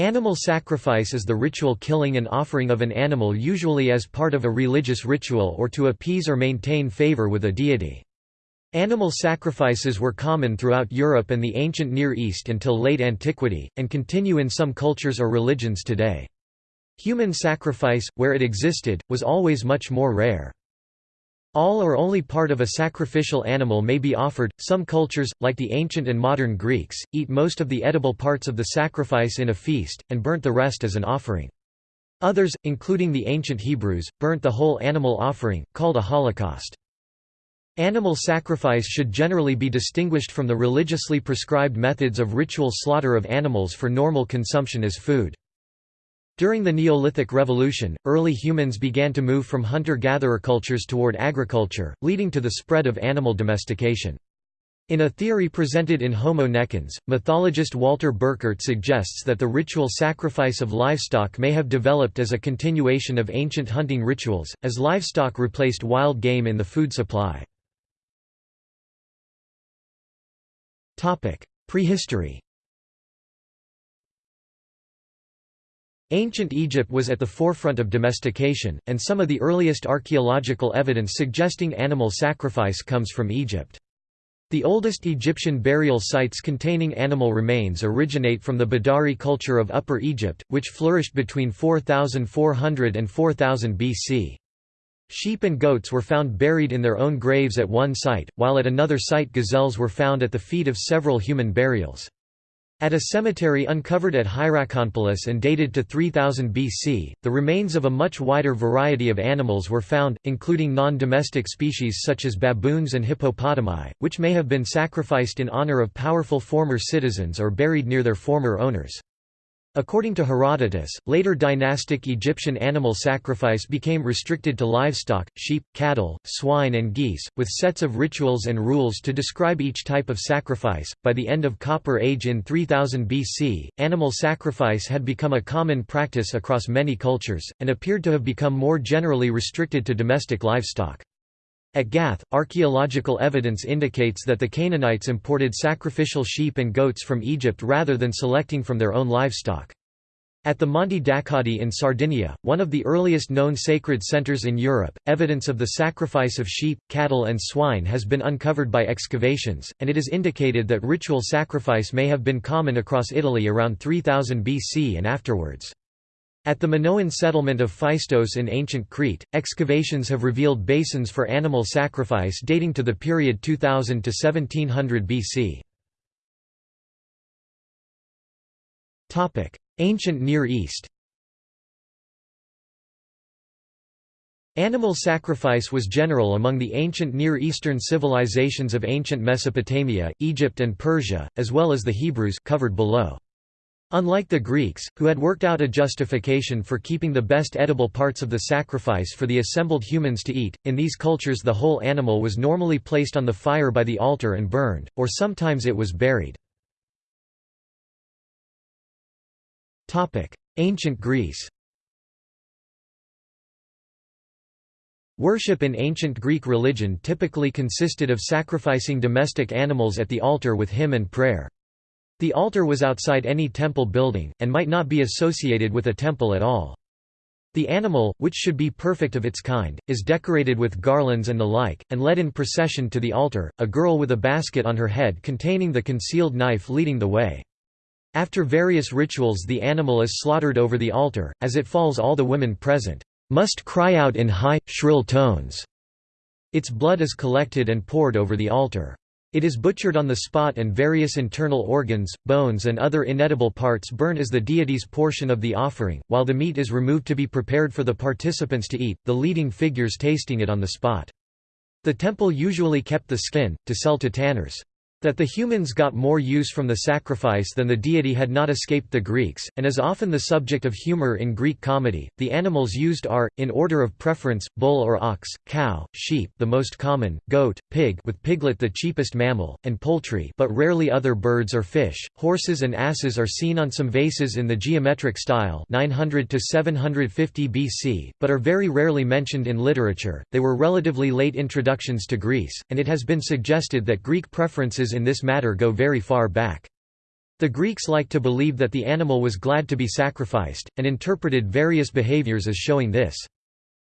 Animal sacrifice is the ritual killing and offering of an animal usually as part of a religious ritual or to appease or maintain favor with a deity. Animal sacrifices were common throughout Europe and the ancient Near East until late antiquity, and continue in some cultures or religions today. Human sacrifice, where it existed, was always much more rare. All or only part of a sacrificial animal may be offered. Some cultures, like the ancient and modern Greeks, eat most of the edible parts of the sacrifice in a feast, and burnt the rest as an offering. Others, including the ancient Hebrews, burnt the whole animal offering, called a holocaust. Animal sacrifice should generally be distinguished from the religiously prescribed methods of ritual slaughter of animals for normal consumption as food. During the Neolithic Revolution, early humans began to move from hunter-gatherer cultures toward agriculture, leading to the spread of animal domestication. In a theory presented in Homo necans, mythologist Walter Burkert suggests that the ritual sacrifice of livestock may have developed as a continuation of ancient hunting rituals, as livestock replaced wild game in the food supply. Prehistory Ancient Egypt was at the forefront of domestication, and some of the earliest archaeological evidence suggesting animal sacrifice comes from Egypt. The oldest Egyptian burial sites containing animal remains originate from the Badari culture of Upper Egypt, which flourished between 4400 and 4000 BC. Sheep and goats were found buried in their own graves at one site, while at another site gazelles were found at the feet of several human burials. At a cemetery uncovered at Hierakonpolis and dated to 3000 BC, the remains of a much wider variety of animals were found, including non-domestic species such as baboons and hippopotami, which may have been sacrificed in honor of powerful former citizens or buried near their former owners. According to Herodotus, later dynastic Egyptian animal sacrifice became restricted to livestock, sheep, cattle, swine, and geese, with sets of rituals and rules to describe each type of sacrifice. By the end of Copper Age in 3000 BC, animal sacrifice had become a common practice across many cultures, and appeared to have become more generally restricted to domestic livestock. At Gath, archaeological evidence indicates that the Canaanites imported sacrificial sheep and goats from Egypt rather than selecting from their own livestock. At the Monte d'Accoddi in Sardinia, one of the earliest known sacred centers in Europe, evidence of the sacrifice of sheep, cattle and swine has been uncovered by excavations, and it is indicated that ritual sacrifice may have been common across Italy around 3000 BC and afterwards. At the Minoan settlement of Phaistos in ancient Crete, excavations have revealed basins for animal sacrifice dating to the period 2000 to 1700 BC. Topic: Ancient Near East Animal sacrifice was general among the ancient Near Eastern civilizations of ancient Mesopotamia, Egypt and Persia, as well as the Hebrews covered below. Unlike the Greeks, who had worked out a justification for keeping the best edible parts of the sacrifice for the assembled humans to eat, in these cultures the whole animal was normally placed on the fire by the altar and burned, or sometimes it was buried. Ancient Greece Worship in ancient Greek religion typically consisted of sacrificing domestic animals at the altar with hymn and prayer. The altar was outside any temple building, and might not be associated with a temple at all. The animal, which should be perfect of its kind, is decorated with garlands and the like, and led in procession to the altar, a girl with a basket on her head containing the concealed knife leading the way. After various rituals the animal is slaughtered over the altar, as it falls all the women present, "...must cry out in high, shrill tones." Its blood is collected and poured over the altar. It is butchered on the spot and various internal organs, bones and other inedible parts burn as the deity's portion of the offering, while the meat is removed to be prepared for the participants to eat, the leading figures tasting it on the spot. The temple usually kept the skin, to sell to tanners. That the humans got more use from the sacrifice than the deity had not escaped the Greeks, and is often the subject of humor in Greek comedy. The animals used are, in order of preference, bull or ox, cow, sheep the most common, goat, pig with piglet the cheapest mammal, and poultry but rarely other birds or fish. Horses and asses are seen on some vases in the geometric style 900 to 750 BC, but are very rarely mentioned in literature. They were relatively late introductions to Greece, and it has been suggested that Greek preferences in this matter go very far back. The Greeks liked to believe that the animal was glad to be sacrificed, and interpreted various behaviors as showing this.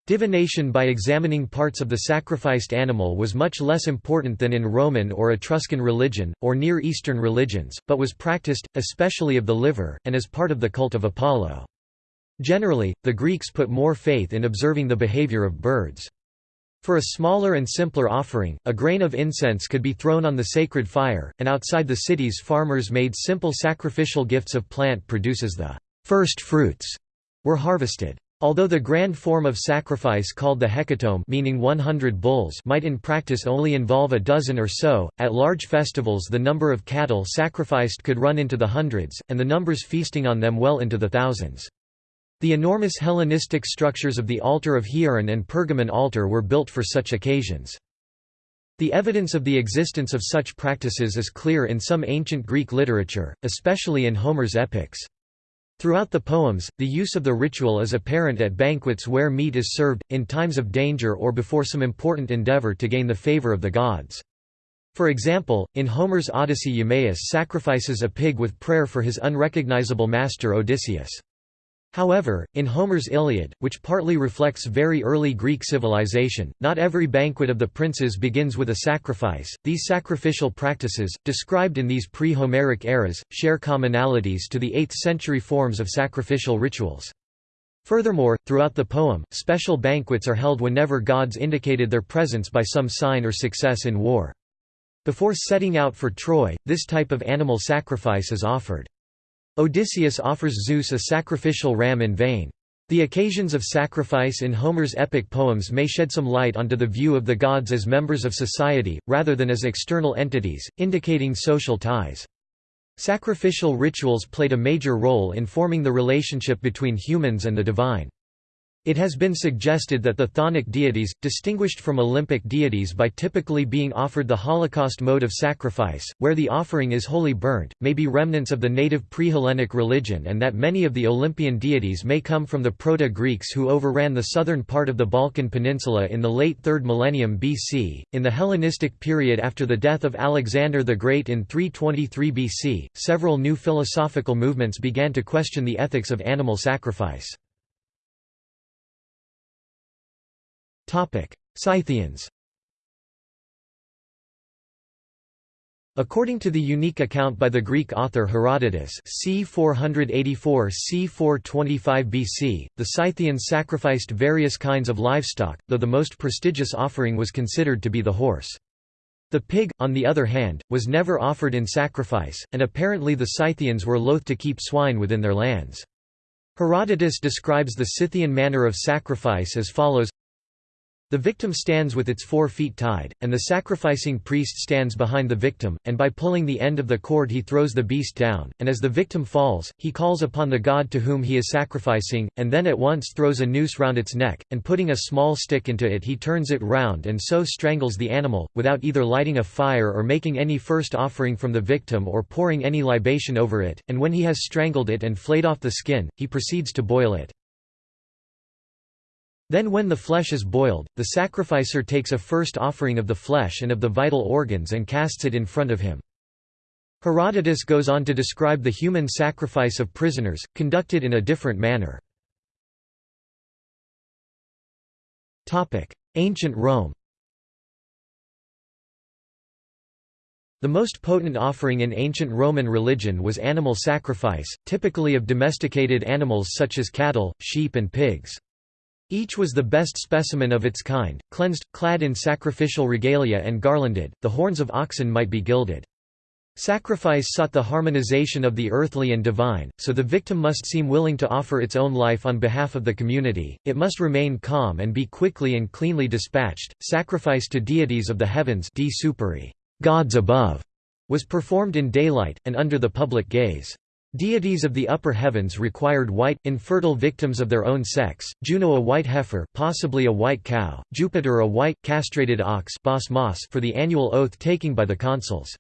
Divination by examining parts of the sacrificed animal was much less important than in Roman or Etruscan religion, or Near Eastern religions, but was practiced, especially of the liver, and as part of the cult of Apollo. Generally, the Greeks put more faith in observing the behavior of birds. For a smaller and simpler offering, a grain of incense could be thrown on the sacred fire, and outside the cities farmers made simple sacrificial gifts of plant produces the first fruits were harvested. Although the grand form of sacrifice called the hecatomb meaning 100 bulls might in practice only involve a dozen or so, at large festivals the number of cattle sacrificed could run into the hundreds, and the numbers feasting on them well into the thousands. The enormous Hellenistic structures of the altar of Hieron and Pergamon altar were built for such occasions. The evidence of the existence of such practices is clear in some ancient Greek literature, especially in Homer's epics. Throughout the poems, the use of the ritual is apparent at banquets where meat is served, in times of danger or before some important endeavor to gain the favor of the gods. For example, in Homer's Odyssey Eumaeus sacrifices a pig with prayer for his unrecognizable master Odysseus. However, in Homer's Iliad, which partly reflects very early Greek civilization, not every banquet of the princes begins with a sacrifice. These sacrificial practices, described in these pre Homeric eras, share commonalities to the 8th century forms of sacrificial rituals. Furthermore, throughout the poem, special banquets are held whenever gods indicated their presence by some sign or success in war. Before setting out for Troy, this type of animal sacrifice is offered. Odysseus offers Zeus a sacrificial ram in vain. The occasions of sacrifice in Homer's epic poems may shed some light onto the view of the gods as members of society, rather than as external entities, indicating social ties. Sacrificial rituals played a major role in forming the relationship between humans and the divine. It has been suggested that the chthonic deities, distinguished from Olympic deities by typically being offered the Holocaust mode of sacrifice, where the offering is wholly burnt, may be remnants of the native pre-Hellenic religion and that many of the Olympian deities may come from the Proto-Greeks who overran the southern part of the Balkan Peninsula in the late 3rd millennium BC. In the Hellenistic period after the death of Alexander the Great in 323 BC, several new philosophical movements began to question the ethics of animal sacrifice. Scythians According to the unique account by the Greek author Herodotus c. 484 c. 425 BC, the Scythians sacrificed various kinds of livestock, though the most prestigious offering was considered to be the horse. The pig, on the other hand, was never offered in sacrifice, and apparently the Scythians were loath to keep swine within their lands. Herodotus describes the Scythian manner of sacrifice as follows the victim stands with its four feet tied, and the sacrificing priest stands behind the victim, and by pulling the end of the cord he throws the beast down, and as the victim falls, he calls upon the god to whom he is sacrificing, and then at once throws a noose round its neck, and putting a small stick into it he turns it round and so strangles the animal, without either lighting a fire or making any first offering from the victim or pouring any libation over it, and when he has strangled it and flayed off the skin, he proceeds to boil it. Then when the flesh is boiled, the sacrificer takes a first offering of the flesh and of the vital organs and casts it in front of him. Herodotus goes on to describe the human sacrifice of prisoners, conducted in a different manner. Ancient Rome The most potent offering in ancient Roman religion was animal sacrifice, typically of domesticated animals such as cattle, sheep and pigs. Each was the best specimen of its kind, cleansed, clad in sacrificial regalia and garlanded, the horns of oxen might be gilded. Sacrifice sought the harmonization of the earthly and divine, so the victim must seem willing to offer its own life on behalf of the community, it must remain calm and be quickly and cleanly dispatched. Sacrifice to deities of the heavens di superi, gods above, was performed in daylight, and under the public gaze. Deities of the upper heavens required white, infertile victims of their own sex, Juno a white heifer possibly a white cow, Jupiter a white, castrated ox for the annual oath-taking by the consuls.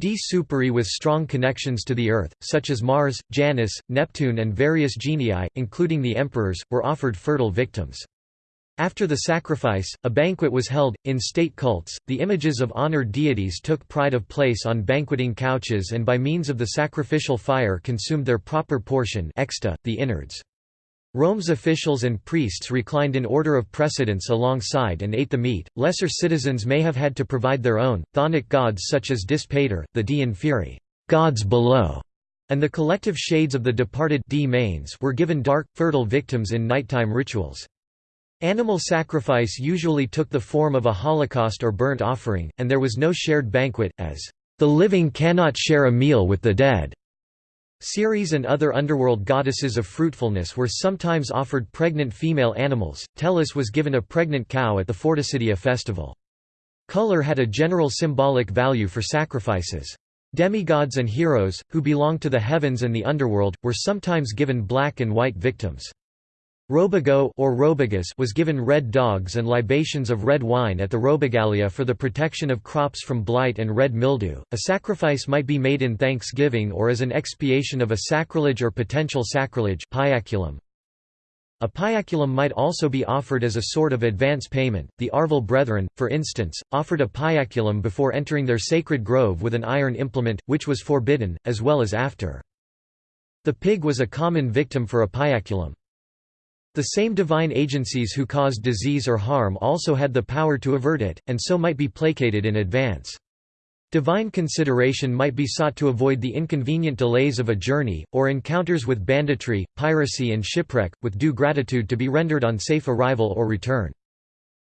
D. Superi with strong connections to the earth, such as Mars, Janus, Neptune and various genii, including the emperors, were offered fertile victims. After the sacrifice, a banquet was held. In state cults, the images of honored deities took pride of place on banqueting couches and by means of the sacrificial fire consumed their proper portion exta, the innards. Rome's officials and priests reclined in order of precedence alongside and ate the meat. Lesser citizens may have had to provide their own. Chthonic gods such as Dispater, the di inferi, gods below, and the collective shades of the departed were given dark, fertile victims in nighttime rituals. Animal sacrifice usually took the form of a holocaust or burnt offering, and there was no shared banquet, as, "...the living cannot share a meal with the dead." Ceres and other underworld goddesses of fruitfulness were sometimes offered pregnant female animals. Tellus was given a pregnant cow at the Fordicidia festival. Color had a general symbolic value for sacrifices. Demigods and heroes, who belonged to the heavens and the underworld, were sometimes given black and white victims. Robigo or Robigus was given red dogs and libations of red wine at the Robigalia for the protection of crops from blight and red mildew. A sacrifice might be made in thanksgiving or as an expiation of a sacrilege or potential sacrilege piaculum. A piaculum might also be offered as a sort of advance payment. The Arval brethren, for instance, offered a piaculum before entering their sacred grove with an iron implement, which was forbidden, as well as after. The pig was a common victim for a piaculum. The same divine agencies who caused disease or harm also had the power to avert it, and so might be placated in advance. Divine consideration might be sought to avoid the inconvenient delays of a journey, or encounters with banditry, piracy and shipwreck, with due gratitude to be rendered on safe arrival or return.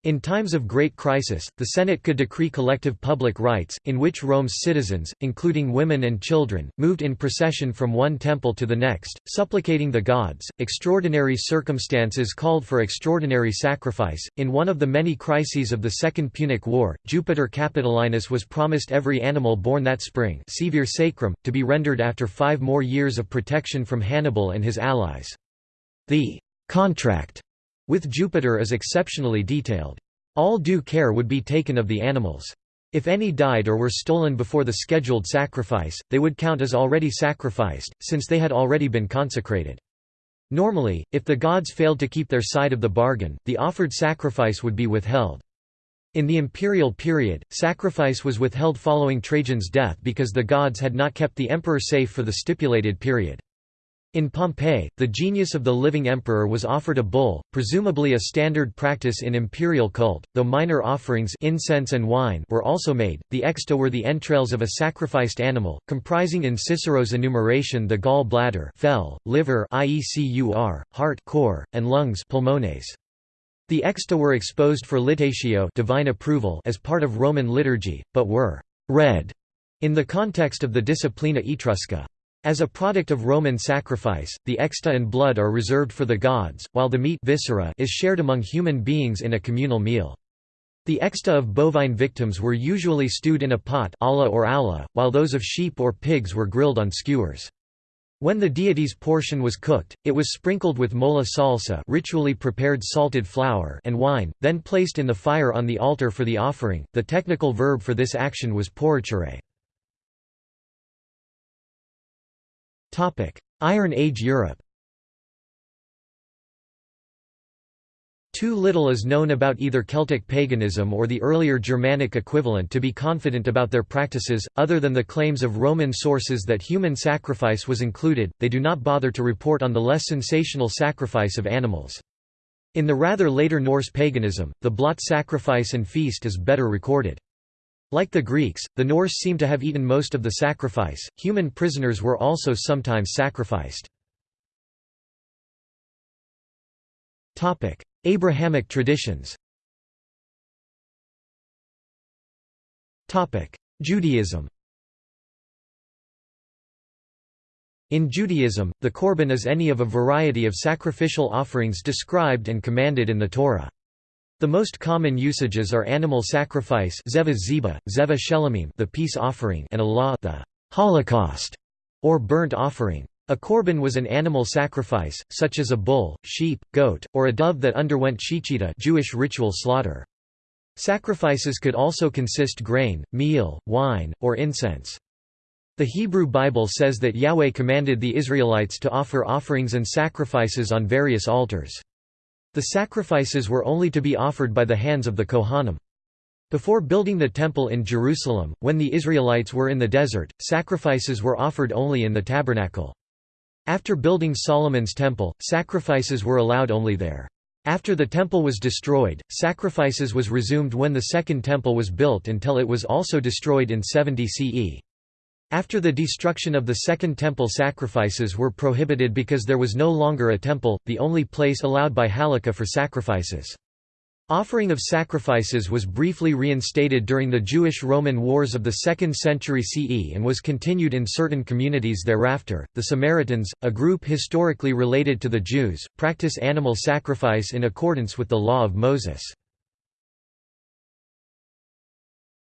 In times of great crisis, the Senate could decree collective public rites, in which Rome's citizens, including women and children, moved in procession from one temple to the next, supplicating the gods. Extraordinary circumstances called for extraordinary sacrifice. In one of the many crises of the Second Punic War, Jupiter Capitolinus was promised every animal born that spring sacrum, to be rendered after five more years of protection from Hannibal and his allies. The contract with Jupiter is exceptionally detailed. All due care would be taken of the animals. If any died or were stolen before the scheduled sacrifice, they would count as already sacrificed, since they had already been consecrated. Normally, if the gods failed to keep their side of the bargain, the offered sacrifice would be withheld. In the imperial period, sacrifice was withheld following Trajan's death because the gods had not kept the emperor safe for the stipulated period. In Pompeii, the genius of the living emperor was offered a bull, presumably a standard practice in imperial cult, though minor offerings incense and wine were also made. The exta were the entrails of a sacrificed animal, comprising in Cicero's enumeration the gall bladder, fell, liver, iecur, heart, core, and lungs, pulmones. The exta were exposed for litatio, divine approval, as part of Roman liturgy, but were read in the context of the Disciplina Etrusca. As a product of Roman sacrifice, the exta and blood are reserved for the gods, while the meat viscera is shared among human beings in a communal meal. The exta of bovine victims were usually stewed in a pot olla or aula, while those of sheep or pigs were grilled on skewers. When the deity's portion was cooked, it was sprinkled with mola salsa ritually prepared salted flour and wine, then placed in the fire on the altar for the offering. The technical verb for this action was poricere. Iron Age Europe Too little is known about either Celtic paganism or the earlier Germanic equivalent to be confident about their practices, other than the claims of Roman sources that human sacrifice was included, they do not bother to report on the less sensational sacrifice of animals. In the rather later Norse paganism, the blot sacrifice and feast is better recorded. Like the Greeks, the Norse seem to have eaten most of the sacrifice. Human prisoners were also sometimes sacrificed. Topic: Abrahamic traditions. Topic: Judaism. In Judaism, the korban is any of a variety of sacrificial offerings described and commanded in the Torah. The most common usages are animal sacrifice zeva ziba, zeva shelamim the peace offering and olah the Holocaust, or burnt offering. A korban was an animal sacrifice, such as a bull, sheep, goat, or a dove that underwent shechita Jewish ritual slaughter. Sacrifices could also consist grain, meal, wine, or incense. The Hebrew Bible says that Yahweh commanded the Israelites to offer offerings and sacrifices on various altars. The sacrifices were only to be offered by the hands of the Kohanim. Before building the Temple in Jerusalem, when the Israelites were in the desert, sacrifices were offered only in the tabernacle. After building Solomon's Temple, sacrifices were allowed only there. After the temple was destroyed, sacrifices was resumed when the Second Temple was built until it was also destroyed in 70 CE. After the destruction of the Second Temple sacrifices were prohibited because there was no longer a temple, the only place allowed by Halakha for sacrifices. Offering of sacrifices was briefly reinstated during the Jewish-Roman Wars of the 2nd century CE and was continued in certain communities thereafter. The Samaritans, a group historically related to the Jews, practice animal sacrifice in accordance with the law of Moses.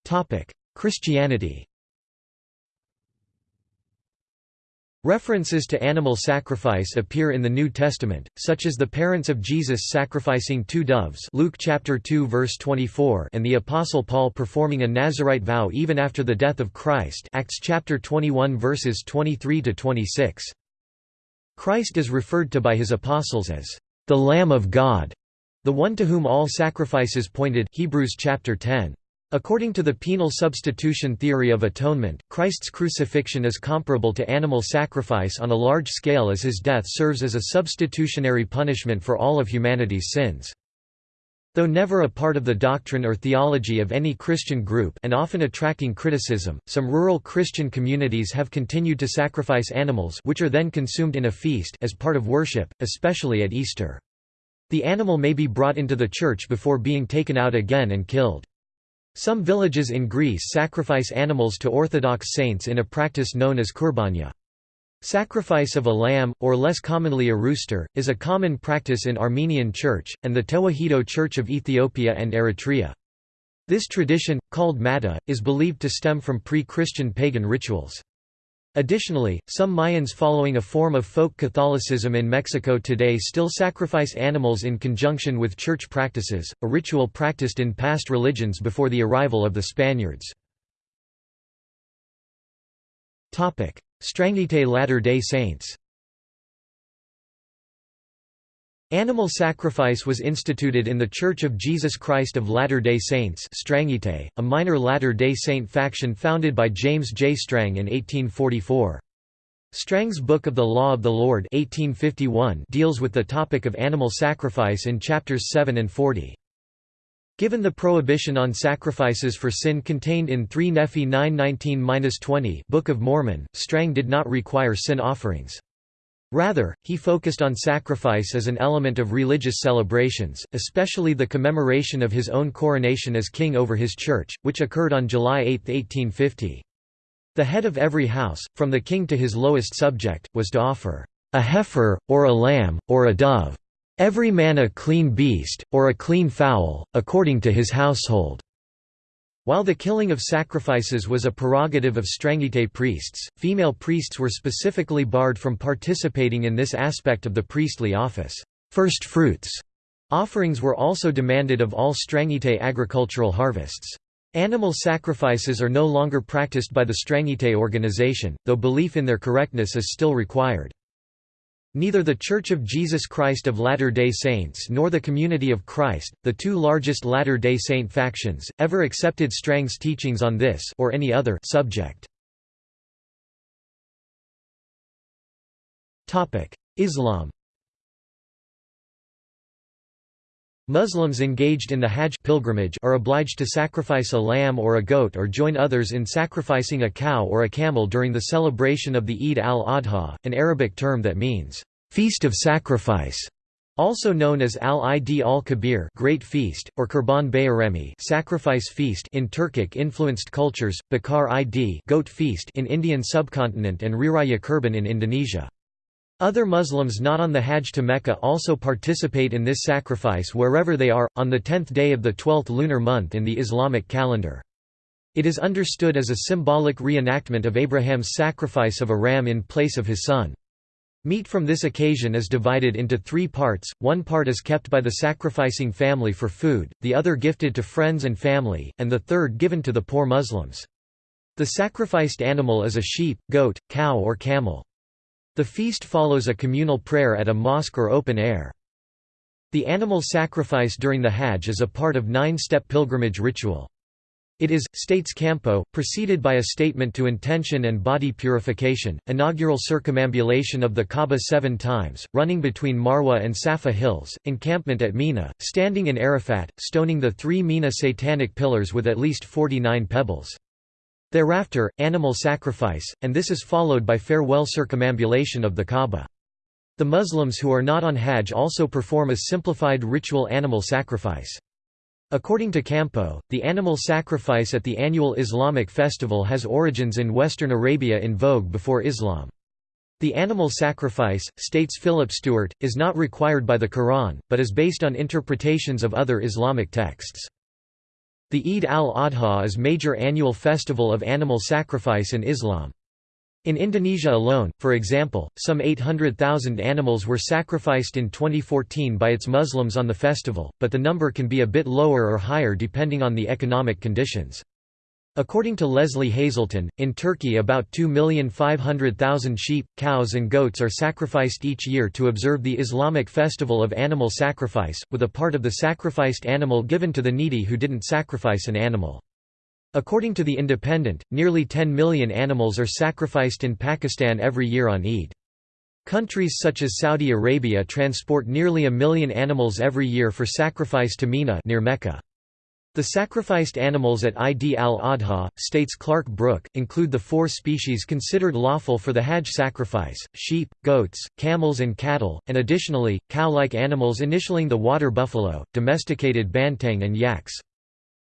Topic: Christianity. References to animal sacrifice appear in the New Testament, such as the parents of Jesus sacrificing two doves Luke chapter 2 verse 24 and the apostle Paul performing a Nazarite vow even after the death of Christ Acts chapter 21 verses 23 to 26. Christ is referred to by his apostles as the Lamb of God, the one to whom all sacrifices pointed Hebrews chapter 10. According to the penal substitution theory of atonement, Christ's crucifixion is comparable to animal sacrifice on a large scale as his death serves as a substitutionary punishment for all of humanity's sins. Though never a part of the doctrine or theology of any Christian group and often attracting criticism, some rural Christian communities have continued to sacrifice animals which are then consumed in a feast as part of worship, especially at Easter. The animal may be brought into the church before being taken out again and killed. Some villages in Greece sacrifice animals to Orthodox saints in a practice known as kurbania. Sacrifice of a lamb, or less commonly a rooster, is a common practice in Armenian Church, and the Tewahedo Church of Ethiopia and Eritrea. This tradition, called Mata, is believed to stem from pre-Christian pagan rituals. Additionally, some Mayans following a form of folk Catholicism in Mexico today still sacrifice animals in conjunction with church practices, a ritual practiced in past religions before the arrival of the Spaniards. Strangite Latter-day Saints Animal sacrifice was instituted in the Church of Jesus Christ of Latter-day Saints a minor Latter-day Saint faction founded by James J. Strang in 1844. Strang's Book of the Law of the Lord 1851 deals with the topic of animal sacrifice in chapters 7 and 40. Given the prohibition on sacrifices for sin contained in 3 Nephi 9:19-20 Book of Mormon, Strang did not require sin offerings. Rather, he focused on sacrifice as an element of religious celebrations, especially the commemoration of his own coronation as king over his church, which occurred on July 8, 1850. The head of every house, from the king to his lowest subject, was to offer a heifer, or a lamb, or a dove, every man a clean beast, or a clean fowl, according to his household. While the killing of sacrifices was a prerogative of Strangite priests, female priests were specifically barred from participating in this aspect of the priestly office. First fruits offerings were also demanded of all Strangite agricultural harvests. Animal sacrifices are no longer practiced by the Strangite organization, though belief in their correctness is still required. Neither the Church of Jesus Christ of Latter-day Saints nor the Community of Christ, the two largest Latter-day Saint factions, ever accepted Strang's teachings on this or any other subject. Islam Muslims engaged in the Hajj pilgrimage are obliged to sacrifice a lamb or a goat or join others in sacrificing a cow or a camel during the celebration of the Eid al-Adha, an Arabic term that means, "...feast of sacrifice", also known as Al-Id al-Kabir Great Feast, or Kurban Bayramı sacrifice feast in Turkic-influenced cultures, Bakar Id goat feast in Indian subcontinent and Riraya Kurban in Indonesia. Other Muslims not on the Hajj to Mecca also participate in this sacrifice wherever they are, on the tenth day of the twelfth lunar month in the Islamic calendar. It is understood as a symbolic reenactment of Abraham's sacrifice of a ram in place of his son. Meat from this occasion is divided into three parts, one part is kept by the sacrificing family for food, the other gifted to friends and family, and the third given to the poor Muslims. The sacrificed animal is a sheep, goat, cow or camel. The feast follows a communal prayer at a mosque or open air. The animal sacrifice during the Hajj is a part of nine-step pilgrimage ritual. It is, states Campo, preceded by a statement to intention and body purification, inaugural circumambulation of the Kaaba seven times, running between Marwa and Safa hills, encampment at Mina, standing in Arafat, stoning the three Mina satanic pillars with at least 49 pebbles. Thereafter, animal sacrifice, and this is followed by farewell circumambulation of the Kaaba. The Muslims who are not on Hajj also perform a simplified ritual animal sacrifice. According to Campo, the animal sacrifice at the annual Islamic festival has origins in Western Arabia in vogue before Islam. The animal sacrifice, states Philip Stewart, is not required by the Quran, but is based on interpretations of other Islamic texts. The Eid al-Adha is major annual festival of animal sacrifice in Islam. In Indonesia alone, for example, some 800,000 animals were sacrificed in 2014 by its Muslims on the festival, but the number can be a bit lower or higher depending on the economic conditions. According to Lesley Hazleton, in Turkey about 2,500,000 sheep, cows and goats are sacrificed each year to observe the Islamic festival of animal sacrifice, with a part of the sacrificed animal given to the needy who didn't sacrifice an animal. According to The Independent, nearly 10 million animals are sacrificed in Pakistan every year on Eid. Countries such as Saudi Arabia transport nearly a million animals every year for sacrifice to Mina near Mecca. The sacrificed animals at Id al-Adha, states Clarke Brooke, include the four species considered lawful for the Hajj sacrifice, sheep, goats, camels and cattle, and additionally, cow-like animals initialing the water buffalo, domesticated banteng and yaks.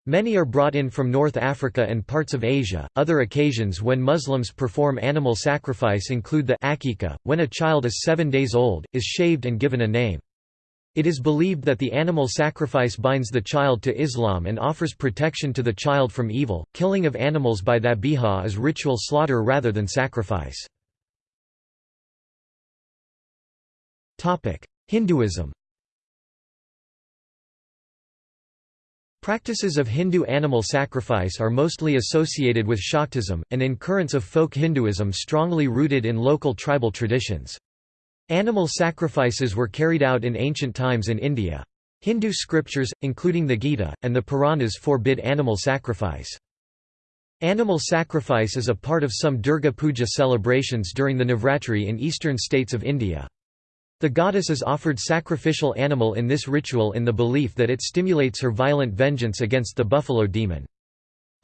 Many are brought in from North Africa and parts of Asia. Other occasions when Muslims perform animal sacrifice include the akika, when a child is seven days old, is shaved and given a name. It is believed that the animal sacrifice binds the child to Islam and offers protection to the child from evil. Killing of animals by dhabiha is ritual slaughter rather than sacrifice. Topic: Hinduism Practices of Hindu animal sacrifice are mostly associated with Shaktism, an incurrence of folk Hinduism strongly rooted in local tribal traditions. Animal sacrifices were carried out in ancient times in India. Hindu scriptures, including the Gita, and the Puranas forbid animal sacrifice. Animal sacrifice is a part of some Durga Puja celebrations during the Navratri in eastern states of India. The goddess is offered sacrificial animal in this ritual in the belief that it stimulates her violent vengeance against the buffalo demon.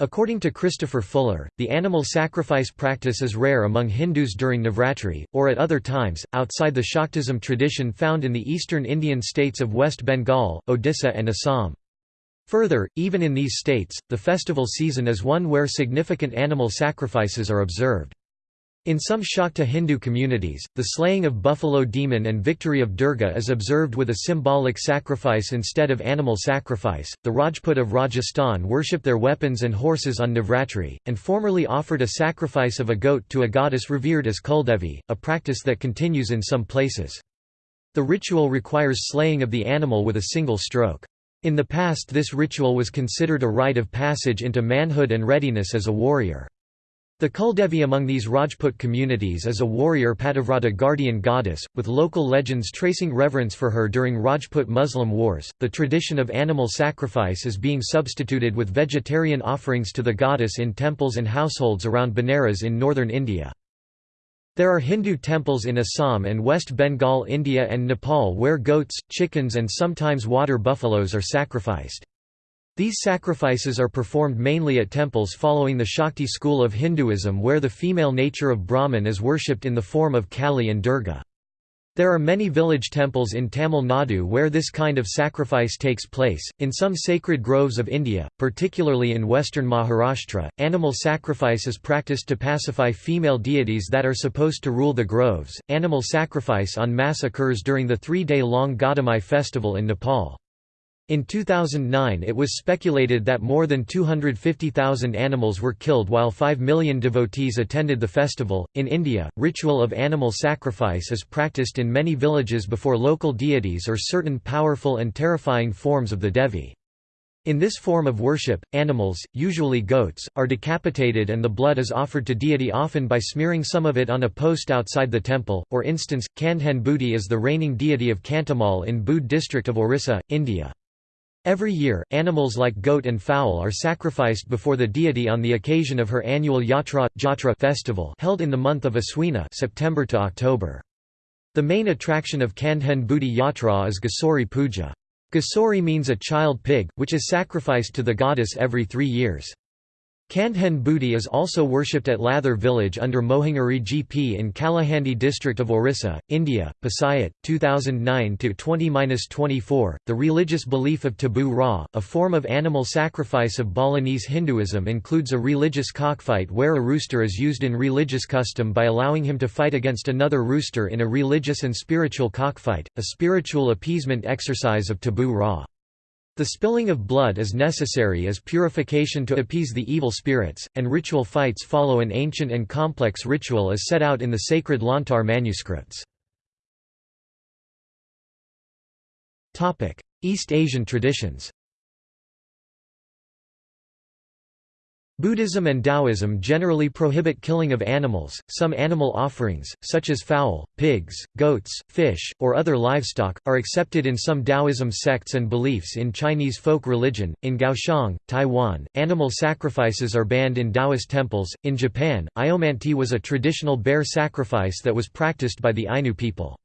According to Christopher Fuller, the animal sacrifice practice is rare among Hindus during Navratri, or at other times, outside the Shaktism tradition found in the eastern Indian states of West Bengal, Odisha and Assam. Further, even in these states, the festival season is one where significant animal sacrifices are observed. In some Shakta Hindu communities, the slaying of buffalo demon and victory of Durga is observed with a symbolic sacrifice instead of animal sacrifice. The Rajput of Rajasthan worship their weapons and horses on Navratri, and formerly offered a sacrifice of a goat to a goddess revered as Kuldevi, a practice that continues in some places. The ritual requires slaying of the animal with a single stroke. In the past this ritual was considered a rite of passage into manhood and readiness as a warrior. The Kuldevi among these Rajput communities is a warrior Pativrata guardian goddess, with local legends tracing reverence for her during Rajput Muslim wars. The tradition of animal sacrifice is being substituted with vegetarian offerings to the goddess in temples and households around Banaras in northern India. There are Hindu temples in Assam and West Bengal, India, and Nepal where goats, chickens, and sometimes water buffaloes are sacrificed. These sacrifices are performed mainly at temples following the Shakti school of Hinduism where the female nature of Brahman is worshipped in the form of Kali and Durga. There are many village temples in Tamil Nadu where this kind of sacrifice takes place. In some sacred groves of India, particularly in western Maharashtra, animal sacrifice is practiced to pacify female deities that are supposed to rule the groves. Animal sacrifice on masse occurs during the three day long Gadhimai festival in Nepal. In 2009 it was speculated that more than 250,000 animals were killed while 5 million devotees attended the festival. In India, ritual of animal sacrifice is practiced in many villages before local deities or certain powerful and terrifying forms of the Devi. In this form of worship, animals, usually goats, are decapitated and the blood is offered to deity often by smearing some of it on a post outside the temple. For instance, Kandhen Budi is the reigning deity of Kantamal in Boudh district of Orissa, India. Every year, animals like goat and fowl are sacrificed before the deity on the occasion of her annual Yatra, Jatra festival held in the month of Aswina September to October. The main attraction of Kandhen Budi Yatra is Gasori Puja. Gasori means a child pig, which is sacrificed to the goddess every three years. Kandhen Budi is also worshipped at Lather village under Mohingari GP in Kalahandi district of Orissa, India. Pasayat, 2009-20-24. The religious belief of Tabuh Rah, a form of animal sacrifice of Balinese Hinduism includes a religious cockfight where a rooster is used in religious custom by allowing him to fight against another rooster in a religious and spiritual cockfight, a spiritual appeasement exercise of Tabuh Rah. The spilling of blood is necessary as purification to appease the evil spirits, and ritual fights follow an ancient and complex ritual as set out in the sacred Lontar manuscripts. East Asian traditions Buddhism and Taoism generally prohibit killing of animals. Some animal offerings, such as fowl, pigs, goats, fish, or other livestock, are accepted in some Taoism sects and beliefs in Chinese folk religion. In Kaohsiung, Taiwan, animal sacrifices are banned in Taoist temples. In Japan, Iomante was a traditional bear sacrifice that was practiced by the Ainu people.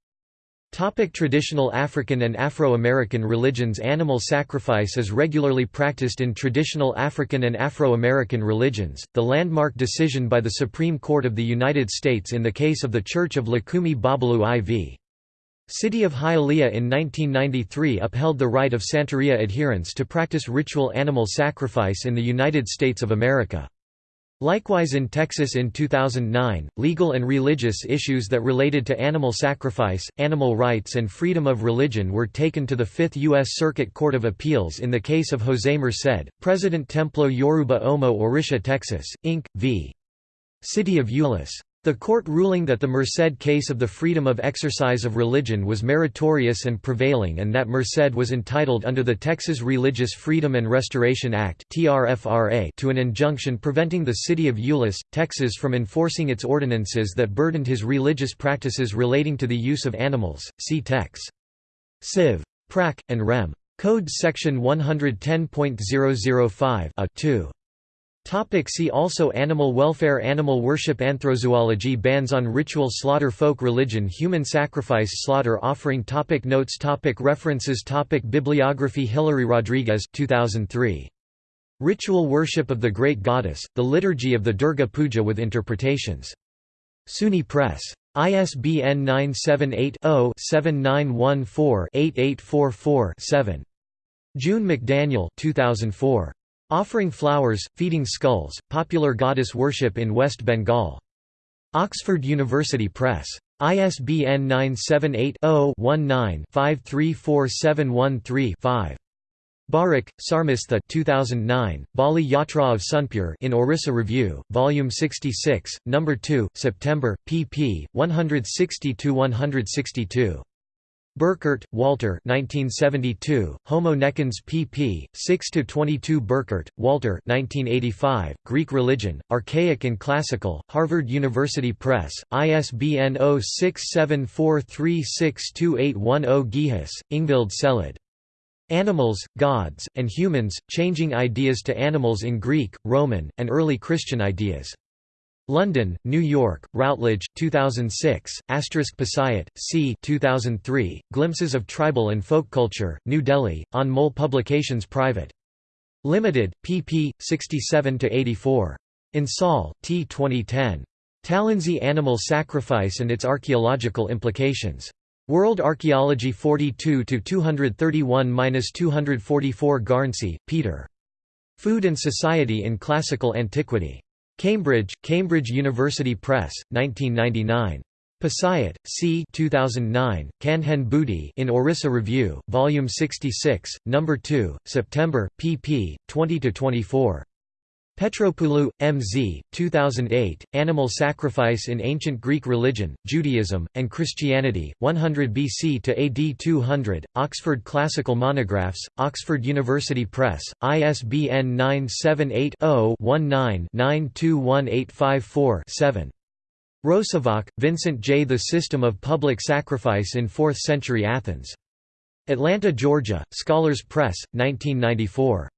Topic traditional African and Afro-American religions Animal sacrifice is regularly practiced in traditional African and Afro-American religions. The landmark decision by the Supreme Court of the United States in the case of the Church of Lukumi Babalu Aye v. City of Hialeah in 1993 upheld the right of Santeria adherents to practice ritual animal sacrifice in the United States of America. Likewise in Texas in 2009, legal and religious issues that related to animal sacrifice, animal rights and freedom of religion were taken to the Fifth U.S. Circuit Court of Appeals in the case of José Merced, President Templo Yoruba Omo Orisha Texas, Inc., v. City of Euless. The court ruling that the Merced case of the freedom of exercise of religion was meritorious and prevailing and that Merced was entitled under the Texas Religious Freedom and Restoration Act to an injunction preventing the city of Euless, Texas from enforcing its ordinances that burdened his religious practices relating to the use of animals, see Tex. Civ. Prac. and Rem. Code Section 110.005 a 2. Topic see also Animal welfare Animal worship Anthrozoology Bans on ritual slaughter Folk religion Human sacrifice Slaughter offering topic Notes topic References topic Bibliography Hilary Rodriguez 2003. Ritual Worship of the Great Goddess, The Liturgy of the Durga Puja with Interpretations. SUNY Press. ISBN 978 0 7914 8844 7. June McDaniel 2004. Offering Flowers, Feeding Skulls, Popular Goddess Worship in West Bengal. Oxford University Press. ISBN 978-0-19-534713-5. Barak, Sarmistha 2009, Bali Yatra of Sonepur in Orissa Review, Volume 66, No. 2, September, pp. 160–162. Burkert, Walter 1972, Homo necans pp. 6–22 Burkert, Walter 1985, Greek Religion, Archaic and Classical, Harvard University Press, ISBN 0674362810 Gilhus, Ingvild Selid. Animals, Gods, and Humans, Changing Ideas to Animals in Greek, Roman, and Early Christian Ideas. London, New York, Routledge, 2006, Asterisk Pasayat, c. 2003, Glimpses of Tribal and Folk Culture, New Delhi, Anmol Publications Private. Limited, pp. 67–84. Insoll, T. 2010. Talensi Animal Sacrifice and its Archaeological Implications. World Archaeology 42–231–244 Garnsey, Peter. Food and Society in Classical Antiquity. Cambridge, Cambridge University Press, 1999. Pasayat, C. 2009, Kandhen Budi in Orissa Review, Volume 66, No. 2, September, pp. 20–24. Petropoulou, M.Z., 2008, Animal Sacrifice in Ancient Greek Religion, Judaism, and Christianity, 100 BC to AD 200, Oxford Classical Monographs, Oxford University Press, ISBN 978 0 19 921854 7. Rosivach, Vincent J. The System of Public Sacrifice in Fourth Century Athens. Atlanta, Georgia, Scholars Press, 1994.